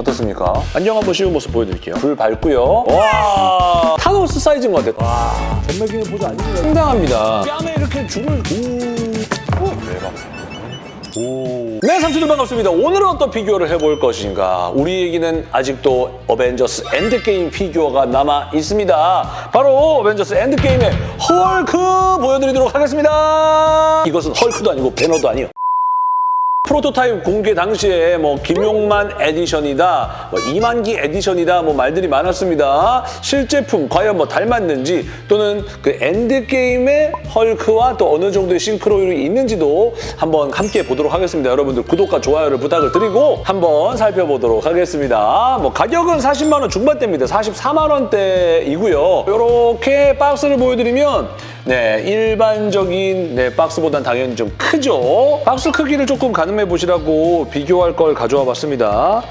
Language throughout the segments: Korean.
어떻습니까? 안경 한번 씌운 모습 보여드릴게요. 불 밝고요. 와 타노스 사이즈인 것 같아요. 와 전매기는 보조 아니에요. 상당합니다. 뺨에 이렇게 줄을 오. 오. 대박. 오. 네, 삼촌들 반갑습니다. 오늘은 어떤 피규어를 해볼 것인가? 우리에게는 아직도 어벤져스 엔드게임 피규어가 남아 있습니다. 바로 어벤져스 엔드게임의 헐크 보여드리도록 하겠습니다. 이것은 헐크도 아니고 배너도 아니에요. 프로토타입 공개 당시에 뭐 김용만 edition이다, 뭐 이만기 edition이다 뭐 말들이 많았습니다. 실제품 과연 뭐 닮았는지 또는 그 엔드 게임의 헐크와 또 어느 정도의 싱크로율이 있는지도 한번 함께 보도록 하겠습니다. 여러분들 구독과 좋아요를 부탁을 드리고 한번 살펴보도록 하겠습니다. 뭐 가격은 40만 원 중반대입니다. 44만 원대이고요. 이렇게 박스를 보여드리면 네, 일반적인 네, 박스보단 당연히 좀 크죠. 박스 크기를 조금 가늠해 보시라고 비교할 걸 가져와 봤습니다.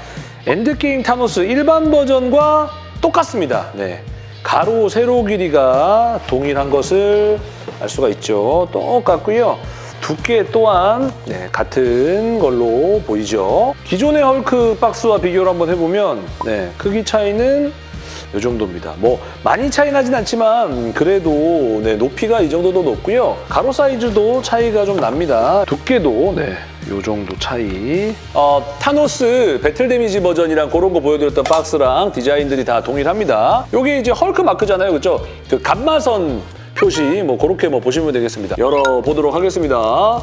엔드게임 타노스 일반 버전과 똑같습니다. 네. 가로, 세로 길이가 동일한 것을 알 수가 있죠. 똑같고요. 두께 또한 네, 같은 걸로 보이죠. 기존의 헐크 박스와 비교를 한번 해보면 네, 크기 차이는 이 정도입니다. 뭐 많이 차이 나진 않지만 그래도 네, 높이가 이 정도 더 높고요. 가로 사이즈도 차이가 좀 납니다. 두께도 네, 이 정도 차이. 어, 타노스 battle damage 버전이랑 그런 거 보여드렸던 박스랑 디자인들이 다 동일합니다. 여기 이제 헐크 마크잖아요, 그렇죠? 그 감마선 표시 뭐 그렇게 뭐 보시면 되겠습니다. 열어보도록 하겠습니다.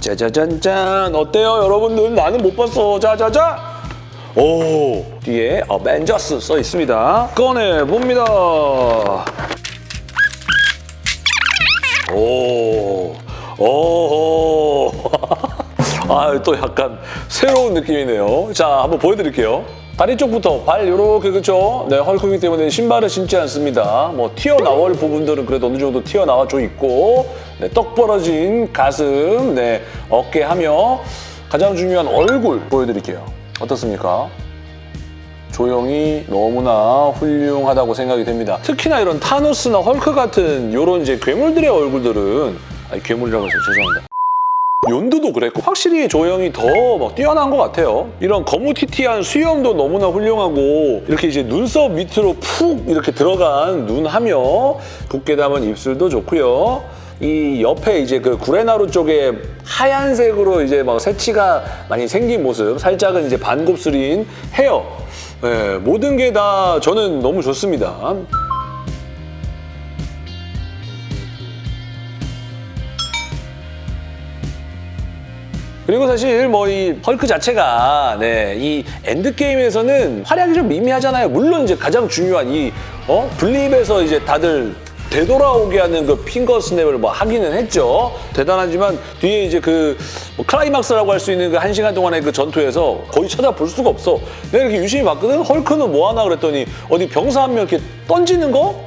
짜자잔짠 어때요 여러분들? 나는 못 봤어. 자자자. 오 뒤에 어벤져스 써 있습니다. 꺼내 봅니다. 오, 오, 아, 또 약간 새로운 느낌이네요. 자, 한번 보여드릴게요. 다리 쪽부터 발 이렇게 그렇죠? 네, 헐크이기 때문에 신발을 신지 않습니다. 뭐 튀어나올 부분들은 그래도 어느 정도 튀어나와줘 있고 네, 떡 벌어진 가슴, 네, 어깨 하며 가장 중요한 얼굴 보여드릴게요. 어떻습니까? 조형이 너무나 훌륭하다고 생각이 됩니다. 특히나 이런 타노스나 헐크 같은 이런 이제 괴물들의 얼굴들은 아니 괴물이라고 해서 죄송합니다. 연두도 그랬고 확실히 조형이 더 막 뛰어난 것 같아요. 이런 거무튀튀한 수염도 너무나 훌륭하고 이렇게 이제 눈썹 밑으로 푹 이렇게 들어간 눈하며 붓게 담은 입술도 좋고요. 이 옆에 이제 그 구레나루 쪽에 하얀색으로 이제 막 새치가 많이 생긴 모습, 살짝은 이제 반곱슬인 헤어. 네, 모든 게 다 저는 너무 좋습니다. 그리고 사실 뭐 이 헐크 자체가 네, 이 엔드 게임에서는 활약이 좀 미미하잖아요. 물론 이제 가장 중요한 이 어? Blip에서 이제 다들 되돌아오게 하는 그 finger snap을 뭐 하기는 했죠. 대단하지만 뒤에 이제 그 뭐 클라이막스라고 할 수 있는 그 한 시간 동안의 그 전투에서 거의 찾아볼 수가 없어. 내가 이렇게 유심히 봤거든. 헐크는 뭐 하나 그랬더니 어디 병사 한 명 이렇게 던지는 거?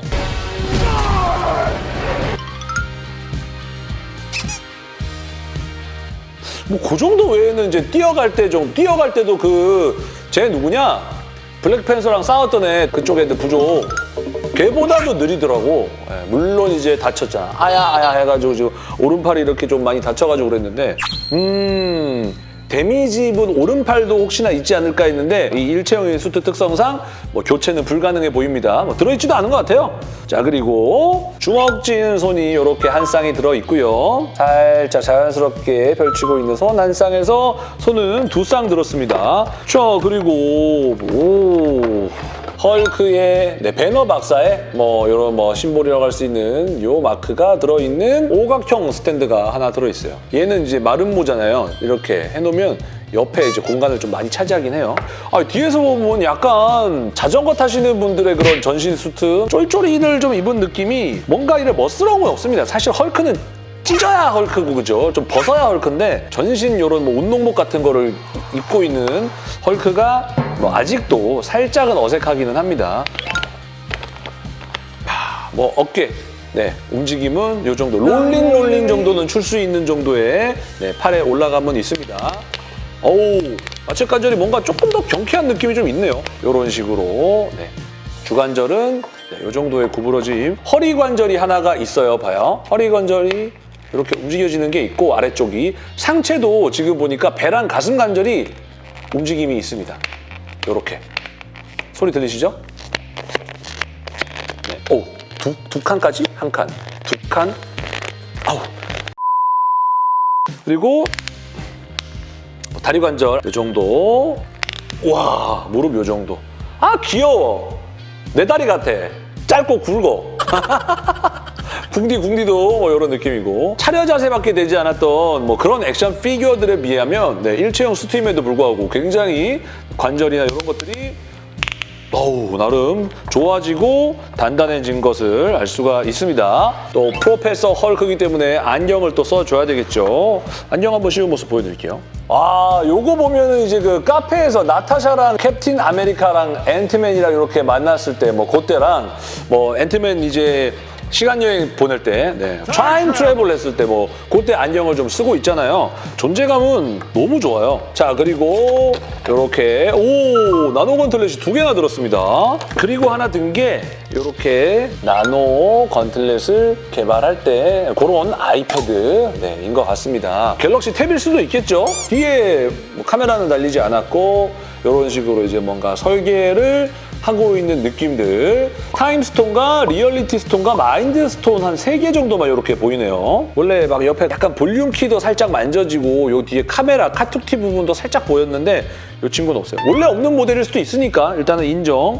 뭐그 정도 외에는 이제 뛰어갈 때 좀 뛰어갈 때도 그 쟤 누구냐 블랙팬서랑 싸웠던 애 그쪽 애들 부족 걔보다도 느리더라고 예, 물론 이제 다쳤잖아 아야 아야 해가지고 지금 오른팔이 이렇게 좀 많이 다쳐가지고 그랬는데 음 데미지 입은 오른팔도 혹시나 있지 않을까 했는데 이 일체형의 수트 특성상 뭐 교체는 불가능해 보입니다. 뭐 들어있지도 않은 것 같아요. 자 그리고 주먹진 손이 이렇게 한 쌍이 들어있고요. 살짝 자연스럽게 펼치고 있는 손 한 쌍에서 손은 두 쌍 들었습니다. 자 그리고 오 헐크의 네, 배너 박사에 뭐 이런 뭐 심볼이라고 할 수 있는 요 마크가 들어있는 오각형 스탠드가 하나 들어있어요. 얘는 이제 마름모잖아요. 이렇게 해놓으면 옆에 이제 공간을 좀 많이 차지하긴 해요. 아, 뒤에서 보면 약간 자전거 타시는 분들의 그런 전신 수트 쫄쫄이를 좀 입은 느낌이 뭔가 이래 멋스러운 건 없습니다. 사실 헐크는 찢어야 헐크고 그죠? 좀 벗어야 헐크인데 전신 이런 뭐 운동복 같은 거를 입고 있는 헐크가 뭐 아직도 살짝은 어색하기는 합니다. 하, 뭐 어깨 네 움직임은 이 정도 rolling rolling 정도는 출 수 있는 정도의 네, 팔에 올라감은 있습니다. 어우 마치 관절이 뭔가 조금 더 경쾌한 느낌이 좀 있네요. 이런 식으로 네. 주관절은 네, 이 정도의 구부러짐. 허리 관절이 하나가 있어요. 봐요. 허리 관절이 이렇게 움직여지는 게 있고 아래쪽이 상체도 지금 보니까 배랑 가슴 관절이 움직임이 있습니다. 요렇게. 소리 들리시죠? 네. 오, 두, 두 칸까지? 한 칸. 두 칸. 아우. 그리고 다리 관절 이 정도. 와, 무릎 요 정도. 아, 귀여워. 내 다리 같아. 짧고 굵어. 궁디 궁디도 뭐 이런 느낌이고 차려 자세밖에 되지 않았던 뭐 그런 액션 피규어들에 비하면 네, 일체형 수트임에도 불구하고 굉장히 관절이나 이런 것들이 어우 나름 좋아지고 단단해진 것을 알 수가 있습니다. 또 professor 헐크이기 때문에 안경을 또 써줘야 되겠죠. 안경 한번 씌운 모습 보여드릴게요. 아 요거 보면은 이제 그 카페에서 나타샤랑 캡틴 아메리카랑 앤트맨이랑 이렇게 만났을 때 뭐 그때랑 뭐 앤트맨 이제 시간 여행 보낼 때, 네. time travel 했을 때 뭐 그때 안경을 좀 쓰고 있잖아요. 존재감은 너무 좋아요. 자 그리고 이렇게 오 nano gauntlet이 두 개나 들었습니다. 그리고 하나 든 게 이렇게 nano gauntlet을 개발할 때 그런 아이패드인 네, 것 같습니다. 갤럭시 탭일 수도 있겠죠. 뒤에 뭐 카메라는 달리지 않았고 이런 식으로 이제 뭔가 설계를 하고 있는 느낌들. Time Stone과 Reality Stone과 Mind Stone 한 세 개 정도만 이렇게 보이네요. 원래 막 옆에 약간 볼륨 key도 살짝 만져지고 요 뒤에 카메라 카툭튀 부분도 살짝 보였는데 이 친구는 없어요. 원래 없는 모델일 수도 있으니까 일단은 인정.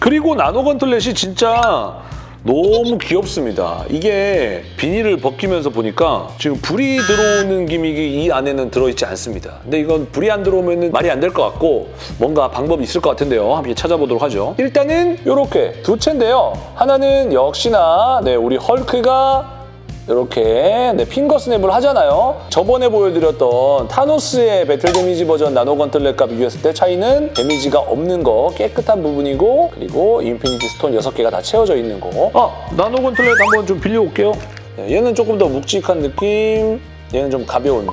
그리고 nano gauntlet이 진짜 너무 귀엽습니다. 이게 비닐을 벗기면서 보니까 지금 불이 들어오는 gimmick이 이 안에는 들어있지 않습니다. 근데 이건 불이 안 들어오면 말이 안 될 것 같고 뭔가 방법이 있을 것 같은데요. 함께 찾아보도록 하죠. 일단은 이렇게 두 개인데요. 하나는 역시나 네, 우리 헐크가 이렇게 네, finger snap을 하잖아요. 저번에 보여드렸던 타노스의 battle damage 버전 nano gauntlet과 비교했을 때 차이는 damage가 없는 거 깨끗한 부분이고 그리고 Infinity Stone 6개가 다 채워져 있는 거. 아, nano gauntlet 한번 좀 빌려올게요. 네, 얘는 조금 더 묵직한 느낌, 얘는 좀 가벼운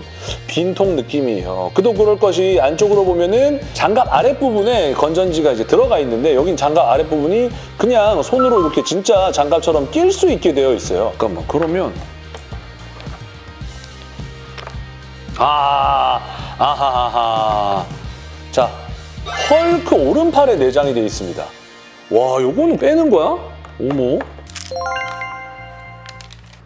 빈통 느낌이에요. 그도 그럴 것이 안쪽으로 보면은 장갑 아랫부분에 건전지가 이제 들어가 있는데 여긴 장갑 아랫부분이 그냥 손으로 이렇게 진짜 장갑처럼 낄 수 있게 되어 있어요. 잠깐만 그러면 아 아하하하 자 헐크 오른팔에 내장이 되어 있습니다. 와 요거는 빼는 거야? 어머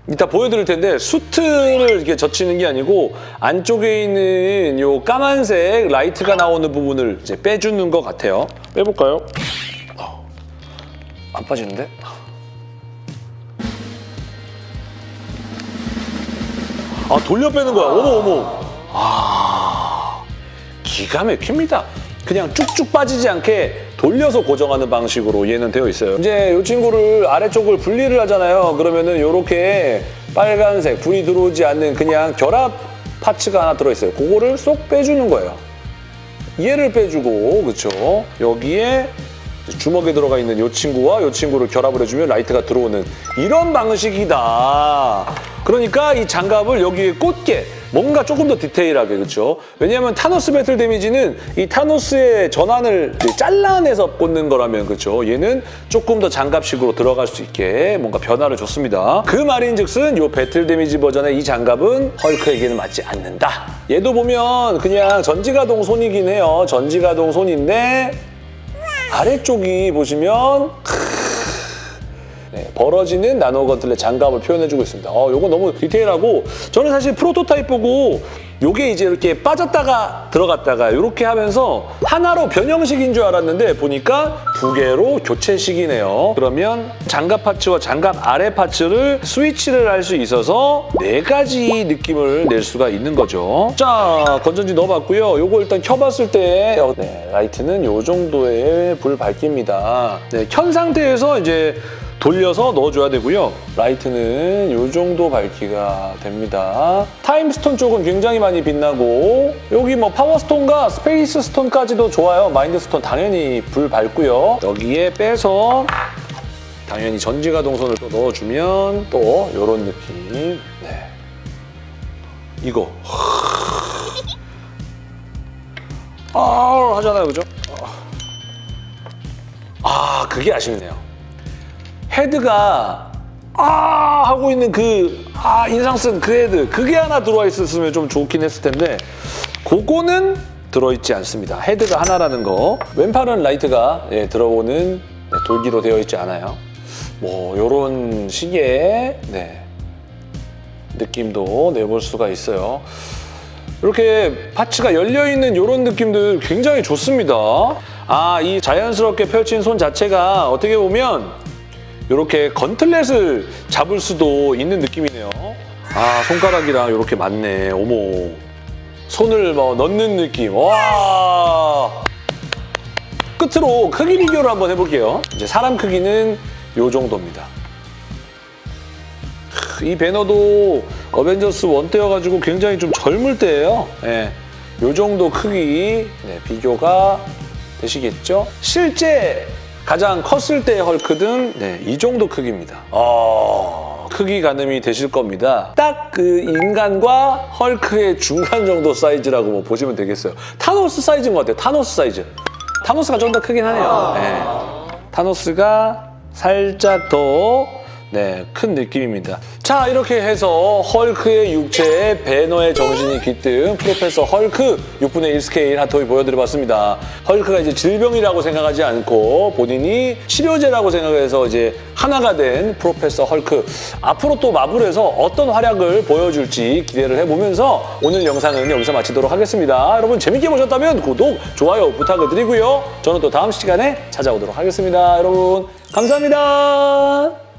이따 보여드릴 텐데 수트를 이렇게 젖히는 게 아니고 안쪽에 있는 요 까만색 라이트가 나오는 부분을 이제 빼주는 것 같아요. 빼볼까요? 어, 안 빠지는데? 아 돌려 빼는 거야. 어머 어머. 아 기가 막힙니다. 그냥 쭉쭉 빠지지 않게 돌려서 고정하는 방식으로 얘는 되어 있어요. 이제 이 친구를 아래쪽을 분리를 하잖아요. 그러면은 이렇게 빨간색 불이 들어오지 않는 그냥 결합 parts가 하나 들어있어요. 그거를 쏙 빼주는 거예요. 얘를 빼주고 그렇죠. 여기에 주먹에 들어가 있는 이 친구와 이 친구를 결합을 해주면 라이트가 들어오는 이런 방식이다. 그러니까 이 장갑을 여기에 꽂게 뭔가 조금 더 디테일하게 그렇죠. 왜냐하면 타노스 battle damage는 이 타노스의 전완을 잘라내서 꽂는 거라면 그렇죠. 얘는 조금 더 장갑식으로 들어갈 수 있게 뭔가 변화를 줬습니다. 그 말인즉슨 이 battle damage 버전의 이 장갑은 헐크에게는 맞지 않는다. 얘도 보면 그냥 전지가동 손이긴 해요. 전지가동 손인데 아래쪽이 보시면 네, 벌어지는 nano gauntlet 장갑을 표현해주고 있습니다. 어, 요거 너무 디테일하고 저는 사실 프로토타입 보고 요게 이제 이렇게 빠졌다가 들어갔다가 이렇게 하면서 하나로 변형식인 줄 알았는데 보니까 두 개로 교체식이네요. 그러면 장갑 parts와 장갑 아래 parts를 스위치를 할 수 있어서 네 가지 느낌을 낼 수가 있는 거죠. 자, 건전지 넣어봤고요. 요거 일단 켜봤을 때 어, 네, 라이트는 요 정도의 불 밝기입니다. 네, 켠 상태에서 이제 돌려서 넣어줘야 되고요. 라이트는 이 정도 밝기가 됩니다. Time Stone 쪽은 굉장히 많이 빛나고 여기 뭐 Power Stone과 Space Stone까지도 좋아요. Mind Stone 당연히 불 밝고요. 여기에 빼서 당연히 전지가동 손을 또 넣어주면 또 이런 느낌. 네. 이거. 아 하잖아요, 그죠? 아 그게 아쉽네요. 헤드가 아 하고 있는 그 아 인상 쓴 그 헤드 그게 하나 들어와 있었으면 좀 좋긴 했을 텐데 그거는 들어있지 않습니다. 헤드가 하나라는 거. 왼팔은 라이트가 예, 들어오는 네, 돌기로 되어 있지 않아요. 뭐 이런 식의 네, 느낌도 내볼 수가 있어요. 이렇게 파츠가 열려있는 이런 느낌들 굉장히 좋습니다. 아, 이 자연스럽게 펼친 손 자체가 어떻게 보면 이렇게 건틀렛을 잡을 수도 있는 느낌이네요. 아, 손가락이랑 이렇게 맞네. 어머. 손을 뭐 넣는 느낌. 와. 끝으로 크기 비교를 한번 해볼게요. 이제 사람 크기는 이 정도입니다. 이 배너도 어벤져스 1 때여가지고 굉장히 좀 젊을 때예요. 예. 요 정도 크기 네, 비교가 되시겠죠? 실제 가장 컸을 때의 헐크는 네, 이 정도 크기입니다. 어, 크기 가늠이 되실 겁니다. 딱 그 인간과 헐크의 중간 정도 사이즈라고 뭐 보시면 되겠어요. 타노스 사이즈인 것 같아요. 타노스 사이즈. 타노스가 좀 더 크긴 하네요. 네. 타노스가 살짝 더 네, 큰 느낌입니다. 자, 이렇게 해서 헐크의 육체에 배너의 정신이 깃든 프로페서 헐크 6분의 1 스케일 핫토이 보여드려봤습니다. 헐크가 이제 질병이라고 생각하지 않고 본인이 치료제라고 생각해서 이제 하나가 된 프로페서 헐크. 앞으로 또 마블에서 어떤 활약을 보여줄지 기대를 해보면서 오늘 영상은 여기서 마치도록 하겠습니다. 여러분 재밌게 보셨다면 구독, 좋아요 부탁을 드리고요. 저는 또 다음 시간에 찾아오도록 하겠습니다. 여러분 감사합니다.